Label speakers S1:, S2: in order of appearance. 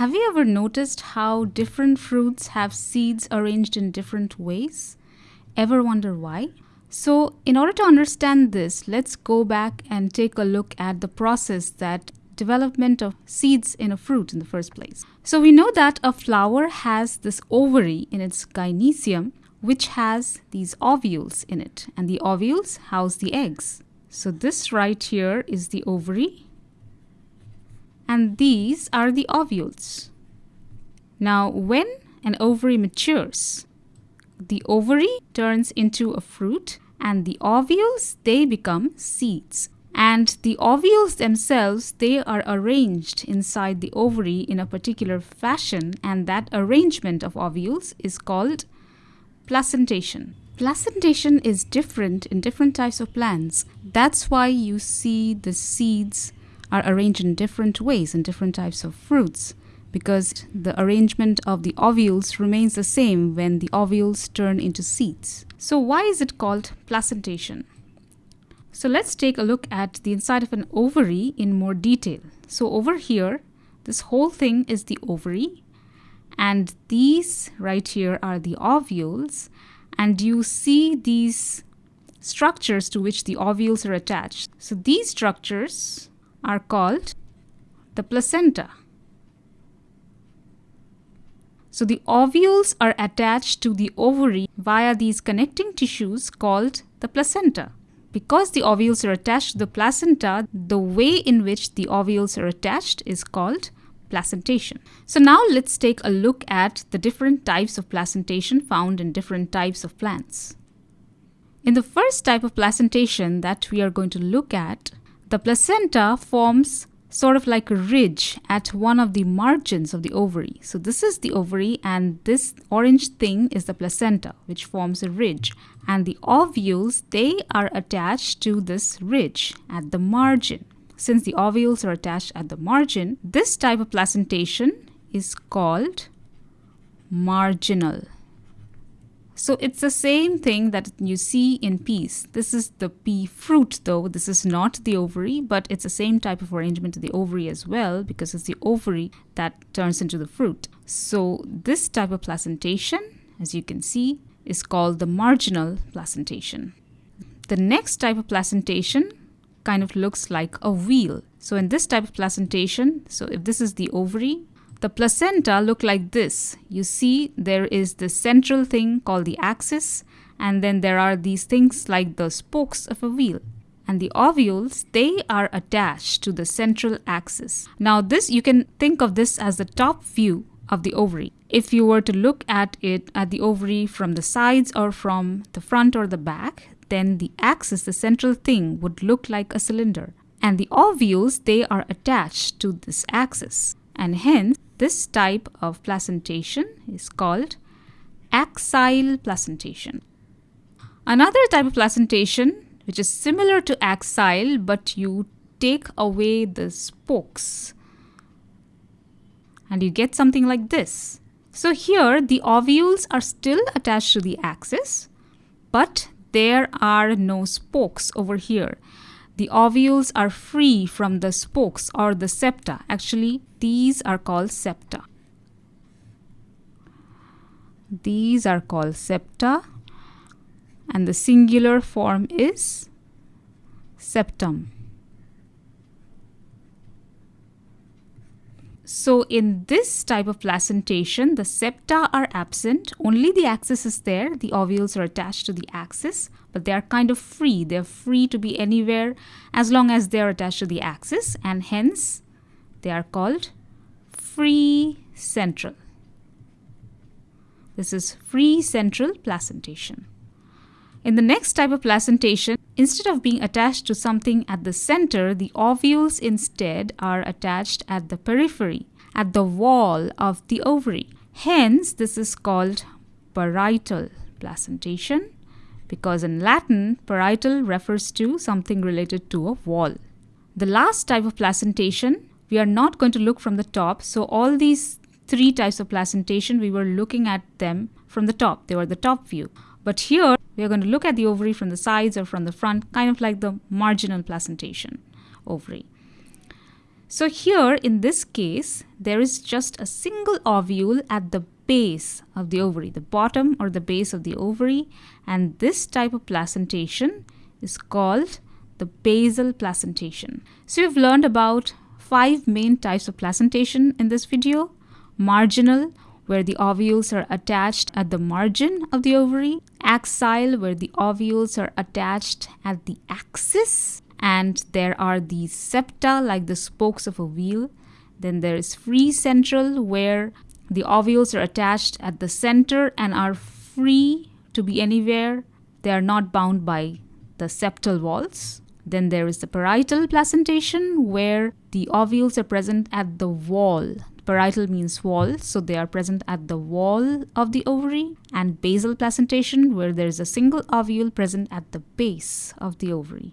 S1: Have you ever noticed how different fruits have seeds arranged in different ways? Ever wonder why? So, in order to understand this, let's go back and take a look at the process that development of seeds in a fruit in the first place. So, we know that a flower has this ovary in its gynoecium, which has these ovules in it, and the ovules house the eggs. So, this right here is the ovary, and these are the ovules. Now, when an ovary matures, the ovary turns into a fruit and the ovules they become seeds. And the ovules themselves they are arranged inside the ovary in a particular fashion. And that arrangement of ovules is called placentation. Placentation is different in different types of plants. That's why you see the seeds are arranged in different ways in different types of fruits because the arrangement of the ovules remains the same when the ovules turn into seeds. So why is it called placentation? So let's take a look at the inside of an ovary in more detail. So over here, this whole thing is the ovary and these right here are the ovules and you see these structures to which the ovules are attached. So these structures are called the placenta. So the ovules are attached to the ovary via these connecting tissues called the placenta. Because the ovules are attached to the placenta, the way in which the ovules are attached is called placentation. So now let's take a look at the different types of placentation found in different types of plants. In the first type of placentation that we are going to look at, the placenta forms sort of like a ridge at one of the margins of the ovary. So this is the ovary and this orange thing is the placenta which forms a ridge and the ovules they are attached to this ridge at the margin. Since the ovules are attached at the margin, this type of placentation is called marginal. So it's the same thing that you see in peas. This is the pea fruit though. This is not the ovary, but it's the same type of arrangement to the ovary as well because it's the ovary that turns into the fruit. So this type of placentation, as you can see, is called the marginal placentation. The next type of placentation kind of looks like a wheel. So in this type of placentation, so if this is the ovary, the placenta look like this. You see there is the central thing called the axis and then there are these things like the spokes of a wheel. And the ovules, they are attached to the central axis. Now this, you can think of this as the top view of the ovary. If you were to look at it at the ovary from the sides or from the front or the back, then the axis, the central thing, would look like a cylinder. And the ovules, they are attached to this axis. And hence, this type of placentation is called axile placentation. Another type of placentation which is similar to axile but you take away the spokes and you get something like this. So here the ovules are still attached to the axis but there are no spokes over here the ovules are free from the spokes or the septa. Actually, these are called septa. These are called septa and the singular form is septum. So in this type of placentation, the septa are absent, only the axis is there, the ovules are attached to the axis, but they are kind of free. They're free to be anywhere as long as they are attached to the axis and hence they are called free central. This is free central placentation. In the next type of placentation, instead of being attached to something at the center, the ovules instead are attached at the periphery, at the wall of the ovary. Hence, this is called parietal placentation because in Latin, parietal refers to something related to a wall. The last type of placentation, we are not going to look from the top. So all these three types of placentation, we were looking at them from the top. They were the top view. But here, we are going to look at the ovary from the sides or from the front, kind of like the marginal placentation ovary. So here in this case, there is just a single ovule at the base of the ovary, the bottom or the base of the ovary. And this type of placentation is called the basal placentation. So you've learned about five main types of placentation in this video. Marginal, where the ovules are attached at the margin of the ovary. Axile, where the ovules are attached at the axis and there are the septa like the spokes of a wheel. Then there is free central where the ovules are attached at the center and are free to be anywhere. They are not bound by the septal walls. Then there is the parietal placentation where the ovules are present at the wall. Parietal means wall, so they are present at the wall of the ovary. And basal placentation where there is a single ovule present at the base of the ovary.